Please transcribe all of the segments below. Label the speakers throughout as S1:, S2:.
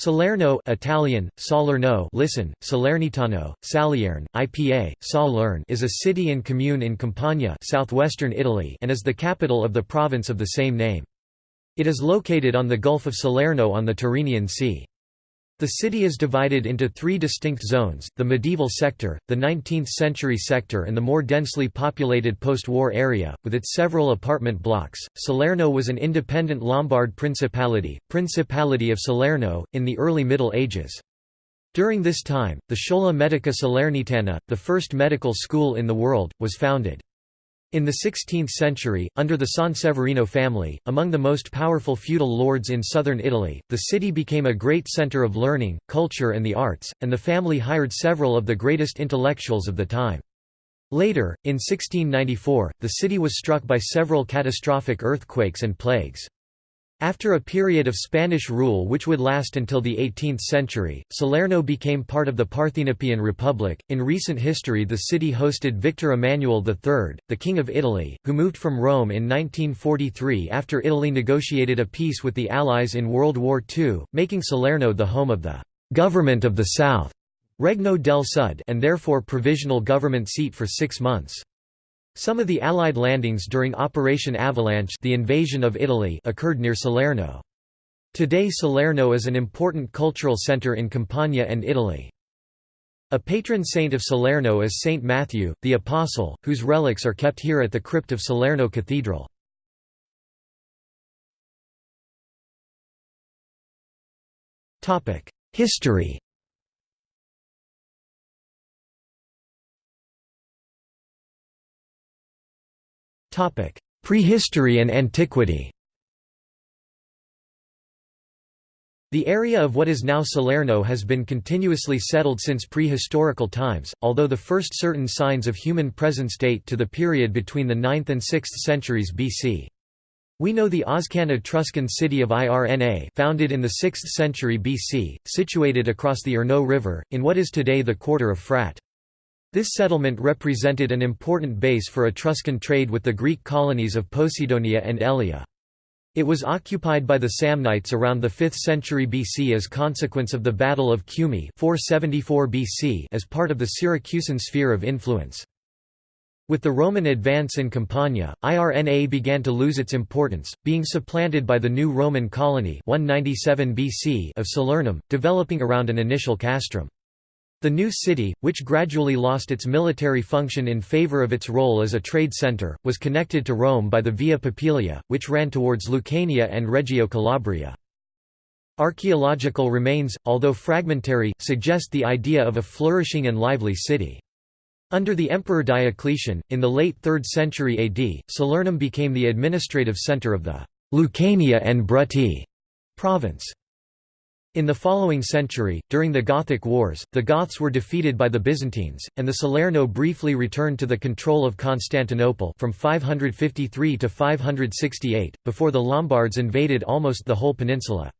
S1: Salerno Italian, Salerno listen, Salernitano, Salierne, IPA, Salern is a city and commune in Campania southwestern Italy and is the capital of the province of the same name. It is located on the Gulf of Salerno on the Tyrrhenian Sea. The city is divided into three distinct zones, the medieval sector, the 19th-century sector and the more densely populated post-war area, with its several apartment blocks. Salerno was an independent Lombard principality, Principality of Salerno, in the early Middle Ages. During this time, the Schola Medica Salernitana, the first medical school in the world, was founded. In the 16th century, under the Sanseverino family, among the most powerful feudal lords in southern Italy, the city became a great centre of learning, culture and the arts, and the family hired several of the greatest intellectuals of the time. Later, in 1694, the city was struck by several catastrophic earthquakes and plagues. After a period of Spanish rule which would last until the 18th century, Salerno became part of the Parthenopaean Republic. In recent history, the city hosted Victor Emmanuel III, the King of Italy, who moved from Rome in 1943 after Italy negotiated a peace with the Allies in World War II, making Salerno the home of the Government of the South, Regno del Sud, and therefore provisional government seat for six months. Some of the Allied landings during Operation Avalanche the invasion of Italy occurred near Salerno. Today Salerno is an important cultural centre in Campania and Italy. A patron saint of Salerno is Saint Matthew, the Apostle, whose relics are kept here at the crypt of Salerno Cathedral. History Prehistory and antiquity The area of what is now Salerno has been continuously settled since prehistorical times, although the first certain signs of human presence date to the period between the 9th and 6th centuries BC. We know the Oscan Etruscan city of Irna founded in the 6th century BC, situated across the Irno River, in what is today the quarter of Frat. This settlement represented an important base for Etruscan trade with the Greek colonies of Poseidonia and Elea. It was occupied by the Samnites around the 5th century BC as consequence of the Battle of Cumae 474 BC as part of the Syracusan sphere of influence. With the Roman advance in Campania, Irna began to lose its importance, being supplanted by the new Roman colony 197 BC of Salernum, developing around an initial castrum. The new city, which gradually lost its military function in favor of its role as a trade center, was connected to Rome by the Via Popilia, which ran towards Lucania and Reggio Calabria. Archaeological remains, although fragmentary, suggest the idea of a flourishing and lively city. Under the Emperor Diocletian, in the late 3rd century AD, Salernum became the administrative center of the Lucania and Bruttii province. In the following century, during the Gothic Wars, the Goths were defeated by the Byzantines, and the Salerno briefly returned to the control of Constantinople from 553 to 568, before the Lombards invaded almost the whole peninsula.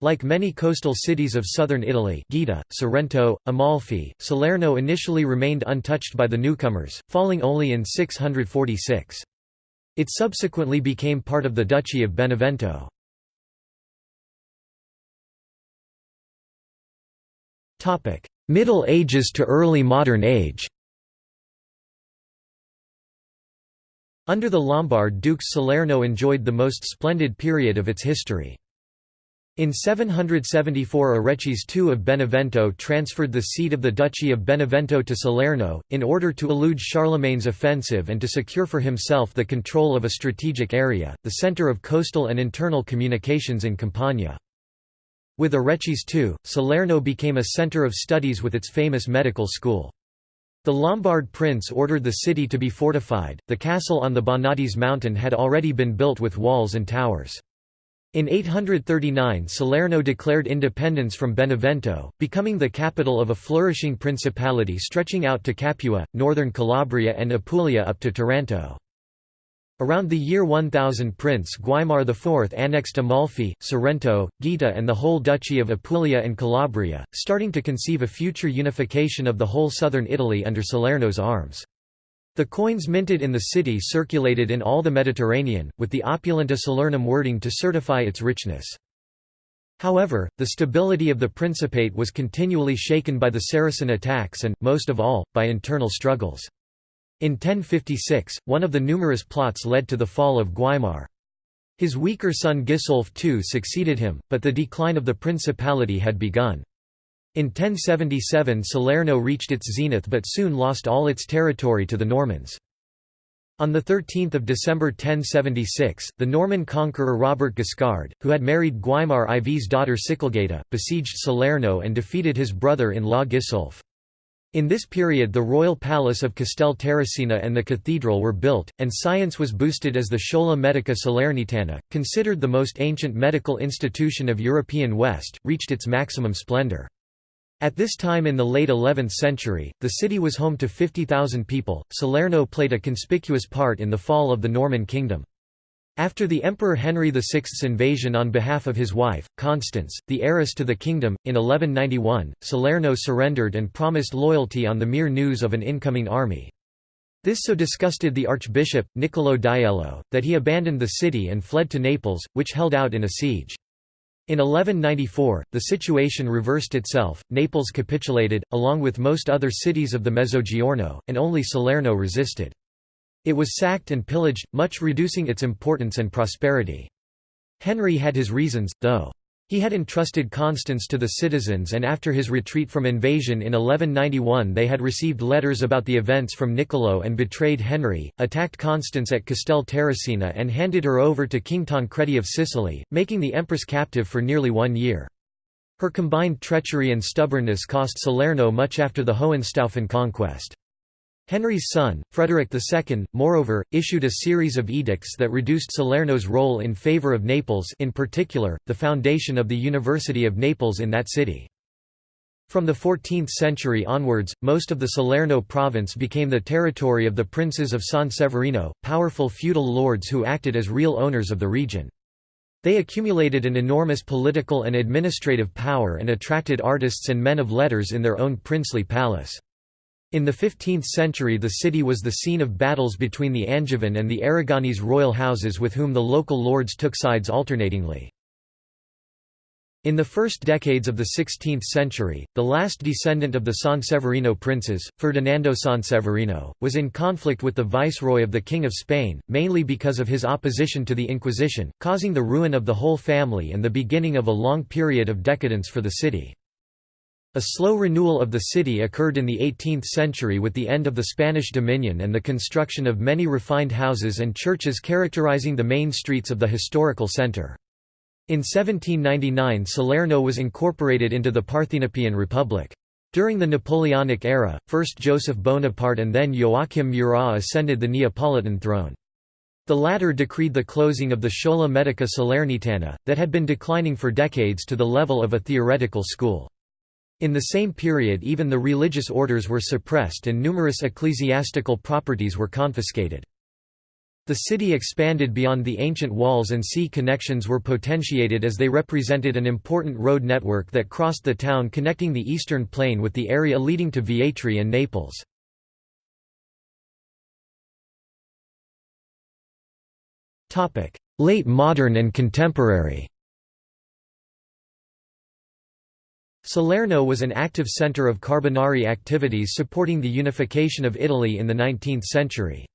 S1: Like many coastal cities of southern Italy Gaeta, Sorrento, Amalfi, Salerno initially remained untouched by the newcomers, falling only in 646. It subsequently became part of the Duchy of Benevento. Middle Ages to early modern age Under the Lombard dukes Salerno enjoyed the most splendid period of its history. In 774 Arechis II of Benevento transferred the seat of the Duchy of Benevento to Salerno, in order to elude Charlemagne's offensive and to secure for himself the control of a strategic area, the centre of coastal and internal communications in Campania. With Arechis II, Salerno became a center of studies with its famous medical school. The Lombard prince ordered the city to be fortified. The castle on the Bonadies mountain had already been built with walls and towers. In 839 Salerno declared independence from Benevento, becoming the capital of a flourishing principality stretching out to Capua, northern Calabria and Apulia up to Taranto. Around the year 1000 Prince Guaimar IV annexed Amalfi, Sorrento, Gaeta and the whole Duchy of Apulia and Calabria, starting to conceive a future unification of the whole southern Italy under Salerno's arms. The coins minted in the city circulated in all the Mediterranean, with the opulenta Salernum wording to certify its richness. However, the stability of the Principate was continually shaken by the Saracen attacks and, most of all, by internal struggles. In 1056, one of the numerous plots led to the fall of Guaimar. His weaker son Gisulf II succeeded him, but the decline of the principality had begun. In 1077 Salerno reached its zenith but soon lost all its territory to the Normans. On 13 December 1076, the Norman conqueror Robert Guiscard, who had married Guaimar IV's daughter Sikelgaita, besieged Salerno and defeated his brother-in-law Gisulf. In this period the royal palace of Castel Terracina and the cathedral were built, and science was boosted as the Schola Medica Salernitana, considered the most ancient medical institution of European West, reached its maximum splendor. At this time in the late 11th century, the city was home to 50,000 people. Salerno played a conspicuous part in the fall of the Norman kingdom. After the Emperor Henry VI's invasion on behalf of his wife, Constance, the heiress to the kingdom, in 1191, Salerno surrendered and promised loyalty on the mere news of an incoming army. This so disgusted the archbishop, Niccolò Diello, that he abandoned the city and fled to Naples, which held out in a siege. In 1194, the situation reversed itself, Naples capitulated, along with most other cities of the Mezzogiorno, and only Salerno resisted. It was sacked and pillaged, much reducing its importance and prosperity. Henry had his reasons, though. He had entrusted Constance to the citizens and after his retreat from invasion in 1191 they had received letters about the events from Niccolo and betrayed Henry, attacked Constance at Castel Terracina and handed her over to King Tancredi of Sicily, making the empress captive for nearly one year. Her combined treachery and stubbornness cost Salerno much after the Hohenstaufen conquest. Henry's son, Frederick II, moreover, issued a series of edicts that reduced Salerno's role in favor of Naples in particular, the foundation of the University of Naples in that city. From the 14th century onwards, most of the Salerno province became the territory of the princes of San Severino, powerful feudal lords who acted as real owners of the region. They accumulated an enormous political and administrative power and attracted artists and men of letters in their own princely palace. In the 15th century the city was the scene of battles between the Angevin and the Aragonese royal houses with whom the local lords took sides alternatingly. In the first decades of the 16th century, the last descendant of the Sanseverino princes, Ferdinando Sanseverino, was in conflict with the viceroy of the King of Spain, mainly because of his opposition to the Inquisition, causing the ruin of the whole family and the beginning of a long period of decadence for the city. A slow renewal of the city occurred in the 18th century with the end of the Spanish dominion and the construction of many refined houses and churches characterizing the main streets of the historical center. In 1799 Salerno was incorporated into the Parthenopean Republic. During the Napoleonic era, first Joseph Bonaparte and then Joachim Murat ascended the Neapolitan throne. The latter decreed the closing of the Schola Medica Salernitana, that had been declining for decades to the level of a theoretical school. In the same period even the religious orders were suppressed and numerous ecclesiastical properties were confiscated. The city expanded beyond the ancient walls and sea connections were potentiated as they represented an important road network that crossed the town connecting the eastern plain with the area leading to Vietri and Naples. Late modern and contemporary Salerno was an active centre of Carbonari activities supporting the unification of Italy in the 19th century.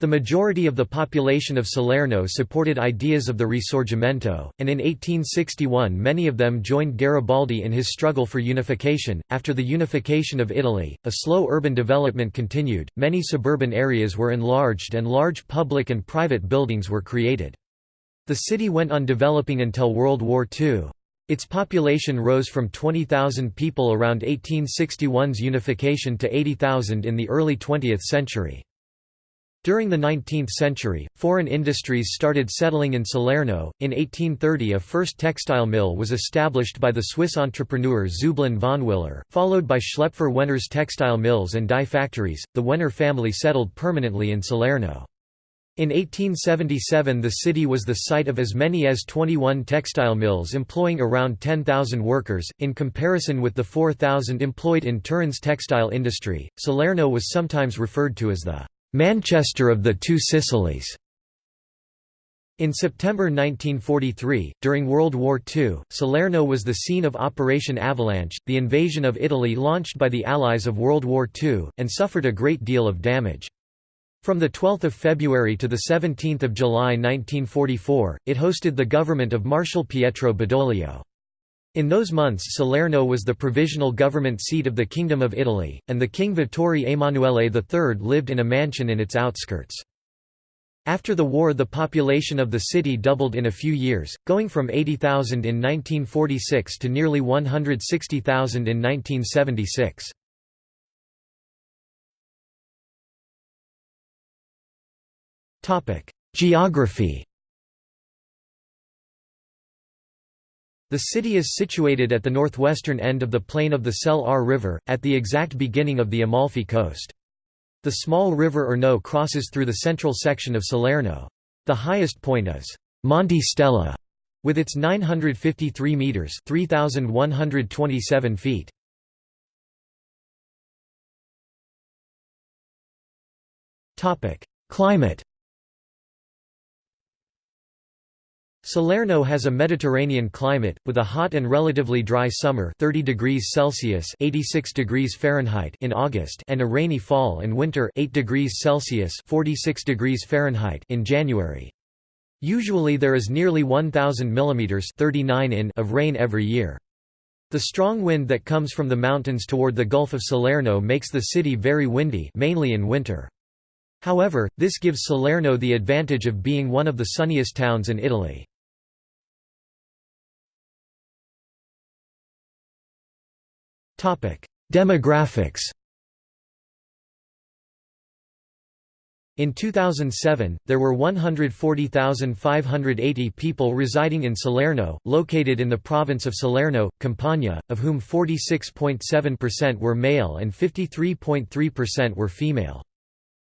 S1: The majority of the population of Salerno supported ideas of the Risorgimento, and in 1861 many of them joined Garibaldi in his struggle for unification. After the unification of Italy, a slow urban development continued, many suburban areas were enlarged and large public and private buildings were created. The city went on developing until World War II. Its population rose from 20,000 people around 1861's unification to 80,000 in the early 20th century. During the 19th century, foreign industries started settling in Salerno. In 1830, a first textile mill was established by the Swiss entrepreneur Zublin von Willer, followed by Schlaepfer Wenner's textile mills and dye factories. The Wenner family settled permanently in Salerno. In 1877 the city was the site of as many as 21 textile mills employing around 10,000 workers, in comparison with the 4,000 employed in Turin's textile industry. Salerno was sometimes referred to as the Manchester of the Two Sicilies. In September 1943, during World War II, Salerno was the scene of Operation Avalanche, the invasion of Italy launched by the Allies of World War II, and suffered a great deal of damage. From 12 February to 17 July 1944, it hosted the government of Marshal Pietro Badoglio. In those months Salerno was the provisional government seat of the Kingdom of Italy, and the King Vittorio Emanuele III lived in a mansion in its outskirts. After the war the population of the city doubled in a few years, going from 80,000 in 1946 to nearly 160,000 in 1976. Geography The city is situated at the northwestern end of the plain of the Selle Aar River, at the exact beginning of the Amalfi Coast. The small river Irno crosses through the central section of Salerno. The highest point is Monte Stella, with its 953 meters (3127 feet). Topic: Climate Salerno has a Mediterranean climate, with a hot and relatively dry summer 30 degrees Celsius 86 degrees Fahrenheit in August and a rainy fall and winter 8 degrees Celsius 46 degrees Fahrenheit in January. Usually there is nearly 1,000 mm 39 in of rain every year. The strong wind that comes from the mountains toward the Gulf of Salerno makes the city very windy mainly in winter. However, this gives Salerno the advantage of being one of the sunniest towns in Italy. Demographics In 2007, there were 140,580 people residing in Salerno, located in the province of Salerno, Campania, of whom 46.7% were male and 53.3% were female.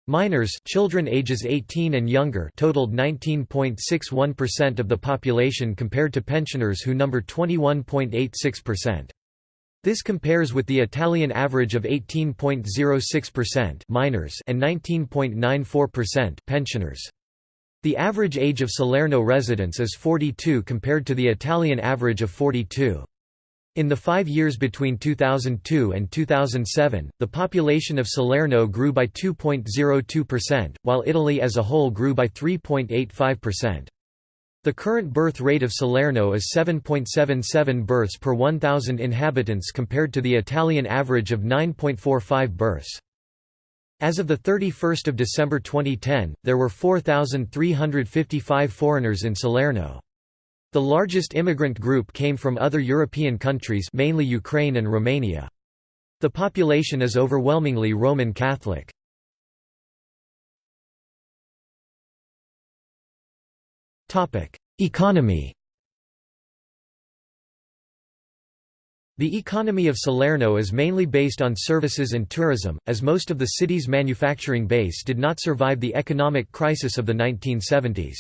S1: Minors children ages 18 and younger totaled 19.61% of the population compared to pensioners who numbered 21.86%. This compares with the Italian average of 18.06% minors and 19.94% pensioners. The average age of Salerno residents is 42 compared to the Italian average of 42. In the five years between 2002 and 2007, the population of Salerno grew by 2.02%, while Italy as a whole grew by 3.85%. The current birth rate of Salerno is 7.77 births per 1,000 inhabitants compared to the Italian average of 9.45 births. As of 31 December 2010, there were 4,355 foreigners in Salerno. The largest immigrant group came from other European countries mainly Ukraine and Romania. The population is overwhelmingly Roman Catholic. Economy The economy of Salerno is mainly based on services and tourism, as most of the city's manufacturing base did not survive the economic crisis of the 1970s.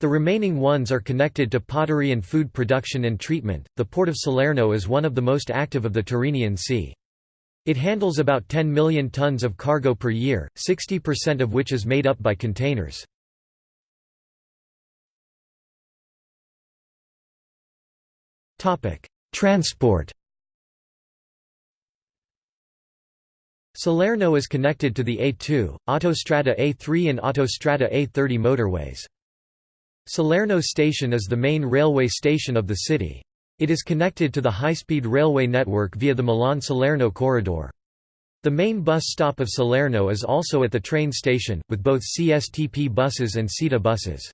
S1: The remaining ones are connected to pottery and food production and treatment. The port of Salerno is one of the most active of the Tyrrhenian Sea. It handles about 10 million tons of cargo per year, 60% of which is made up by containers. Transport Salerno is connected to the A2, Autostrada A3 and Autostrada A30 motorways. Salerno Station is the main railway station of the city. It is connected to the high-speed railway network via the Milan-Salerno corridor. The main bus stop of Salerno is also at the train station, with both CSTP buses and SITA buses.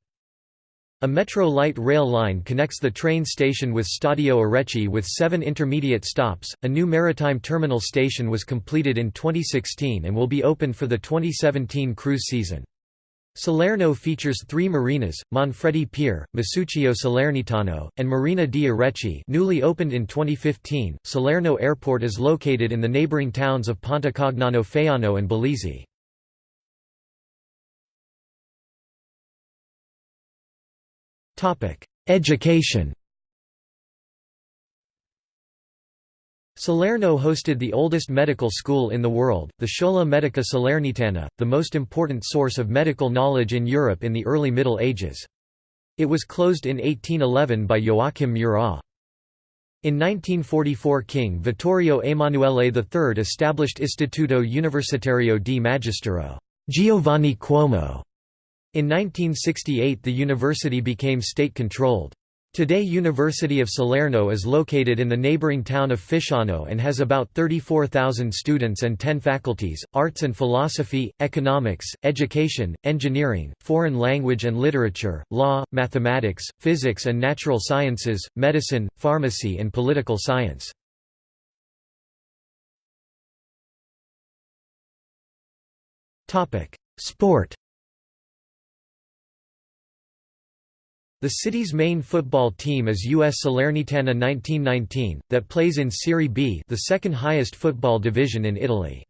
S1: A Metro light rail line connects the train station with Stadio Arechi with seven intermediate stops. A new maritime terminal station was completed in 2016 and will be opened for the 2017 cruise season. Salerno features three marinas, Manfredi Pier, Masuccio Salernitano, and Marina di Arechi newly opened in 2015. Salerno Airport is located in the neighboring towns of Pontecagnano Faiano and Bellizzi. Education Salerno hosted the oldest medical school in the world, the Schola Medica Salernitana, the most important source of medical knowledge in Europe in the early Middle Ages. It was closed in 1811 by Joachim Murat. In 1944 King Vittorio Emanuele III established Istituto Universitario di Magistero Giovanni Cuomo. In 1968 the university became state-controlled. Today University of Salerno is located in the neighboring town of Fisciano and has about 34,000 students and 10 faculties, arts and philosophy, economics, education, engineering, foreign language and literature, law, mathematics, physics and natural sciences, medicine, pharmacy and political science. Sport The city's main football team is US Salernitana 1919, that plays in Serie B the second highest football division in Italy.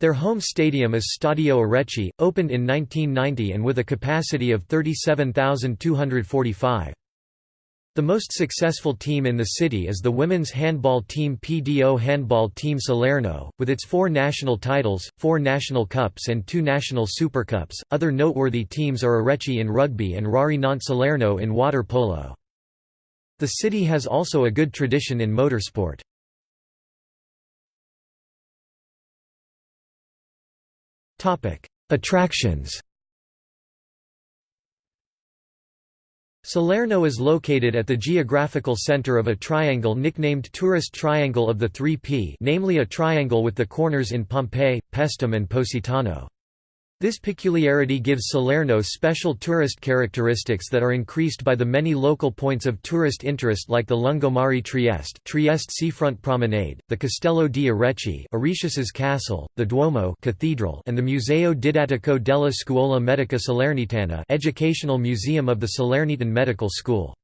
S1: Their home stadium is Stadio Arechi, opened in 1990 and with a capacity of 37,245. The most successful team in the city is the women's handball team PDO Handball Team Salerno, with its four national titles, four national cups, and two national supercups. Other noteworthy teams are Arechi in rugby and Rari Nantes Salerno in water polo. The city has also a good tradition in motorsport. Attractions Salerno is located at the geographical center of a triangle nicknamed Tourist Triangle of the 3P namely a triangle with the corners in Pompeii, Paestum and Positano. This peculiarity gives Salerno special tourist characteristics that are increased by the many local points of tourist interest like the Lungomare Trieste Trieste Seafront Promenade, the Castello di Arechi Aretius's Castle, the Duomo Cathedral and the Museo Didattico della Scuola Medica Salernitana Educational Museum of the Salernitan Medical School.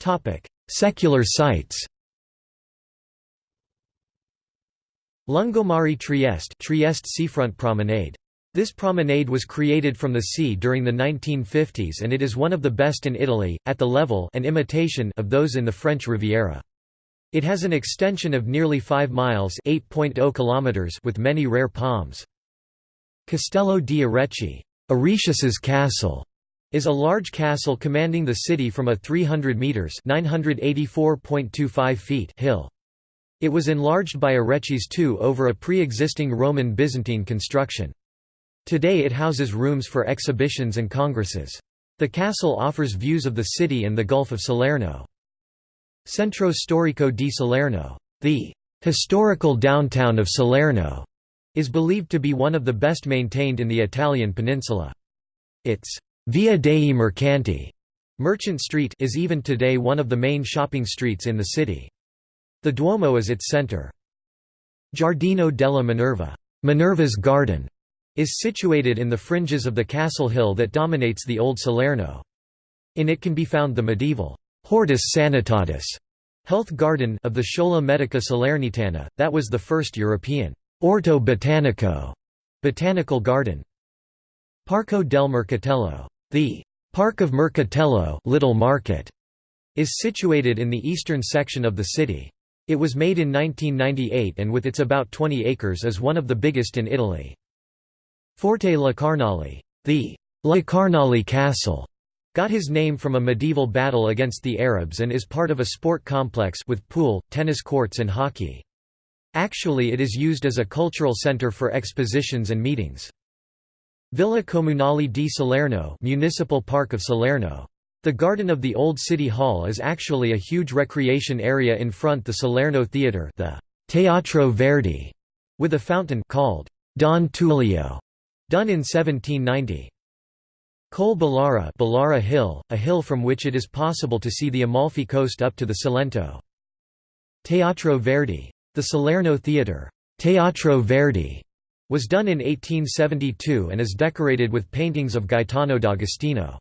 S1: Topic: Secular sites Lungomare Trieste Trieste Seafront Promenade. This promenade was created from the sea during the 1950s and it is one of the best in Italy, at the level an imitation of those in the French Riviera. It has an extension of nearly 5 miles oh kilometers with many rare palms. Castello di Arechi Aretius's castle is a large castle commanding the city from a 300 metres 984.25 feet hill. It was enlarged by Arechis II over a pre-existing Roman Byzantine construction. Today it houses rooms for exhibitions and congresses. The castle offers views of the city and the Gulf of Salerno. Centro Storico di Salerno, the historical downtown of Salerno, is believed to be one of the best maintained in the Italian peninsula. Its Via dei Mercanti Merchant Street is even today one of the main shopping streets in the city. The Duomo is its center. Giardino della Minerva Minerva's garden", is situated in the fringes of the castle hill that dominates the old Salerno. In it can be found the medieval Hortus Sanitatis health garden of the Schola Medica Salernitana, that was the first European Orto Botanico botanical garden. Parco del Mercatello, the Park of Mercatello Little Market, is situated in the eastern section of the city. It was made in 1998 and with its about 20 acres is one of the biggest in Italy. Forte La Carnale, the La Carnale Castle, got his name from a medieval battle against the Arabs and is part of a sport complex with pool, tennis courts and hockey. Actually it is used as a cultural center for expositions and meetings. Villa Comunale di Salerno Municipal Park of Salerno the garden of the old city hall is actually a huge recreation area in front the Salerno Theatre the Teatro Verdi, with a fountain called Don Tullio, done in 1790. Col Ballara, Hill, a hill from which it is possible to see the Amalfi coast up to the Salento. Teatro Verdi. The Salerno Theatre Teatro Verdi was done in 1872 and is decorated with paintings of Gaetano d'Agostino.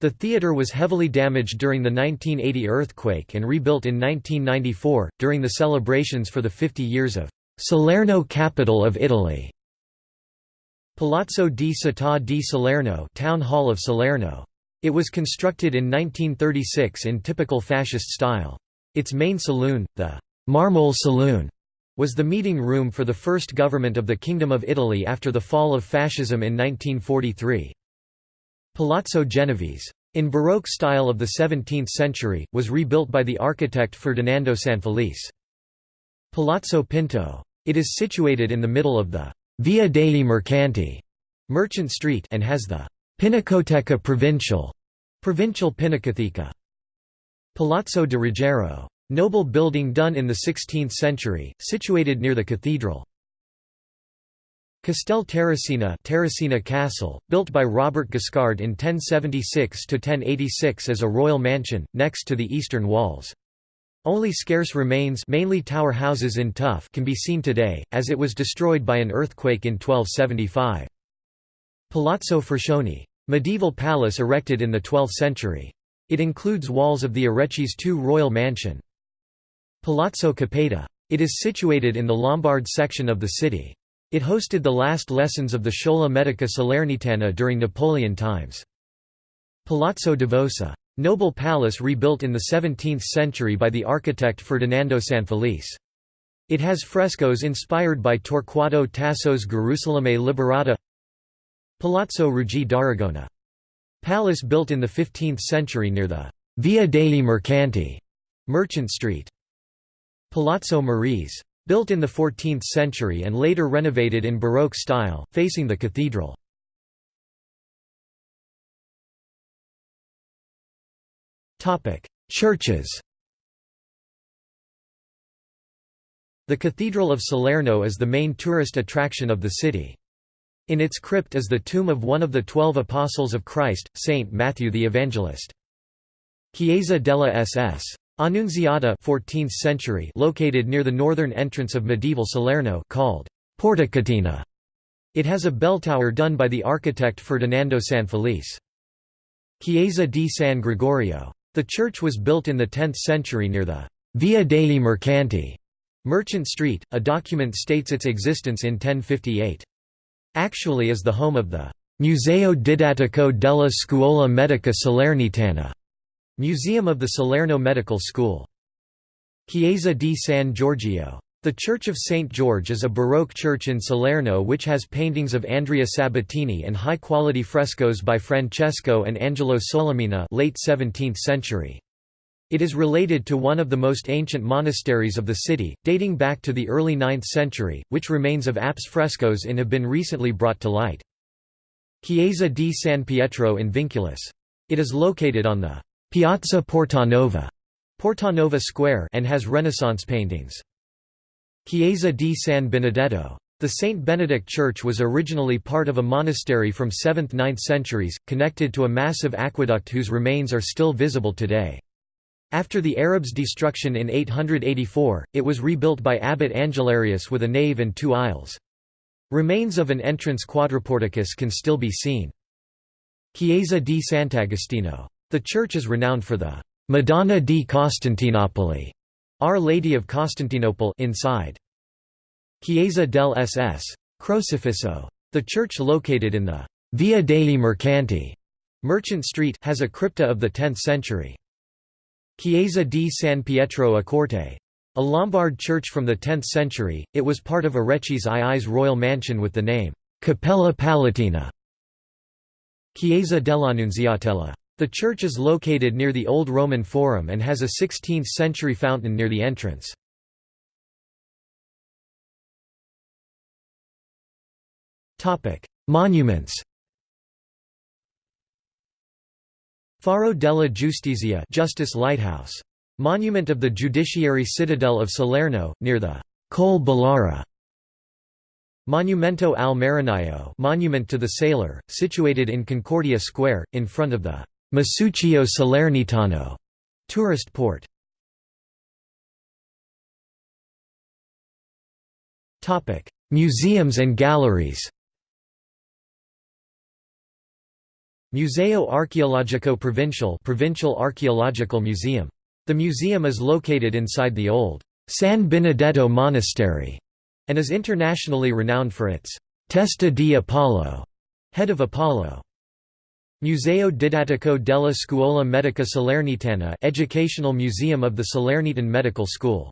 S1: The theatre was heavily damaged during the 1980 earthquake and rebuilt in 1994, during the celebrations for the 50 years of Salerno capital of Italy. Palazzo di Città di Salerno Town Hall of Salerno. It was constructed in 1936 in typical fascist style. Its main saloon, the Marmol Saloon, was the meeting room for the first government of the Kingdom of Italy after the fall of fascism in 1943. Palazzo Genovese. In Baroque style of the 17th century, was rebuilt by the architect Ferdinando Sanfelice. Palazzo Pinto. It is situated in the middle of the Via dei Mercanti Merchant Street and has the Pinacoteca Provincial Provincial Pinacoteca. Palazzo de Ruggiero. Noble building done in the 16th century, situated near the cathedral. Castel Terracina, Terracina Castle, built by Robert Guiscard in 1076–1086 as a royal mansion, next to the eastern walls. Only scarce remains mainly tower houses in tuff can be seen today, as it was destroyed by an earthquake in 1275. Palazzo Forcioni. Medieval palace erected in the 12th century. It includes walls of the Arechis II royal mansion. Palazzo Capeta. It is situated in the Lombard section of the city. It hosted the last lessons of the Schola Medica Salernitana during Napoleon times. Palazzo Davosa. Noble palace rebuilt in the 17th century by the architect Ferdinando Sanfelice. It has frescoes inspired by Torquato Tasso's Gerusalemme Liberata Palazzo Ruggi d'Aragona. Palace built in the 15th century near the Via dei Mercanti Merchant Street. Palazzo Marise. Built in the 14th century and later renovated in Baroque style, facing the cathedral. Churches The Cathedral of Salerno is the main tourist attraction of the city. In its crypt is the tomb of one of the twelve Apostles of Christ, Saint Matthew the Evangelist. Chiesa della SS. Annunziata 14th century located near the northern entrance of medieval Salerno called Portacatena. It has a bell tower done by the architect Ferdinando Sanfelice. Chiesa di San Gregorio. The church was built in the 10th century near the Via dei Mercanti Merchant Street. A document states its existence in 1058. Actually is the home of the Museo Didattico della Scuola Medica Salernitana Museum of the Salerno Medical School. Chiesa di San Giorgio. The Church of St. George is a Baroque church in Salerno which has paintings of Andrea Sabatini and high-quality frescoes by Francesco and Angelo Solimena late 17th century. It is related to one of the most ancient monasteries of the city, dating back to the early 9th century, which remains of apse frescoes in have been recently brought to light. Chiesa di San Pietro in Vinculis. It is located on the Piazza Portanova Portanova Square and has Renaissance paintings. Chiesa di San Benedetto. The St. Benedict Church was originally part of a monastery from 7th–9th centuries, connected to a massive aqueduct whose remains are still visible today. After the Arabs' destruction in 884, it was rebuilt by Abbot Angelarius with a nave and two aisles. Remains of an entrance quadriporticus can still be seen. Chiesa di Sant'Agostino. The church is renowned for the Madonna di Costantinopoli, Our Lady of Constantinople inside. Chiesa del SS. Crocifisso. The church located in the Via dei Mercanti Merchant Street has a crypta of the 10th century. Chiesa di San Pietro a Corte. A Lombard church from the 10th century, it was part of Arechis II's royal mansion with the name Cappella Palatina. Chiesa dell'Annunziatella. The church is located near the Old Roman Forum and has a 16th-century fountain near the entrance. Monuments Faro della Giustizia Justice Lighthouse. Monument of the Judiciary Citadel of Salerno, near the Col Ballara. Monumento al Marinaio Monument to the Sailor, situated in Concordia Square, in front of the Masuccio Salernitano tourist port. Topic: Museums and galleries. Museo Archeologico Provincial Provincial Archaeological Museum. The museum is located inside the old San Benedetto Monastery and is internationally renowned for its Testa di Apollo, head of Apollo. Museo Didattico della Scuola Medica Salernitana Educational Museum of the Salernitan Medical School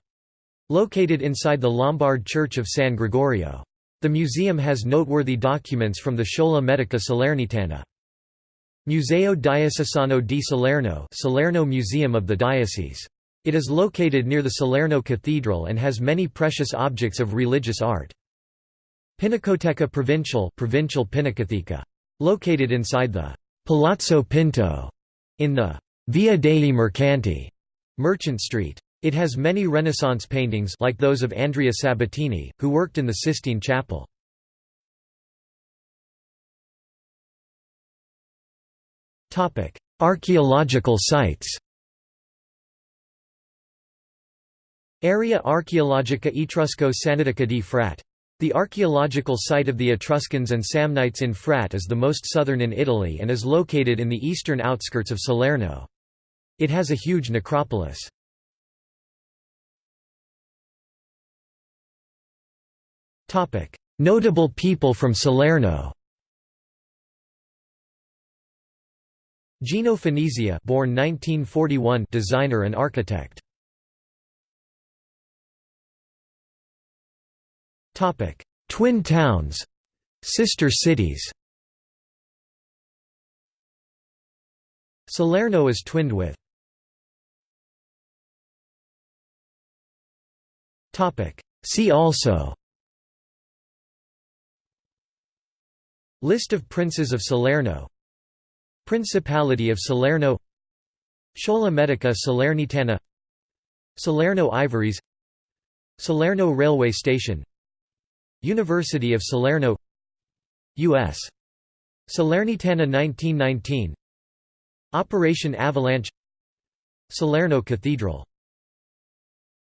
S1: Located inside the Lombard Church of San Gregorio. The museum has noteworthy documents from the Schola Medica Salernitana. Museo Diocesano di Salerno Salerno Museum of the Diocese. It is located near the Salerno Cathedral and has many precious objects of religious art. Pinacoteca Provincial Provincial Pinacoteca. Located inside the Palazzo Pinto in the Via dei Mercanti Merchant Street. It has many Renaissance paintings like those of Andrea Sabatini, who worked in the Sistine Chapel. Topic: Archaeological sites Area Archeologica Etrusco Sannitica di Frat. The archaeological site of the Etruscans and Samnites in Frat is the most southern in Italy and is located in the eastern outskirts of Salerno. It has a huge necropolis. Notable people from Salerno Gino Finizio born 1941 designer and architect. Twin towns. Sister cities. Salerno is twinned with. Topic: See also. List of princes of Salerno. Principality of Salerno. Schola Medica Salernitana. Salerno Ivories. Salerno Railway Station University of Salerno U.S. Salernitana 1919 Operation Avalanche Salerno Cathedral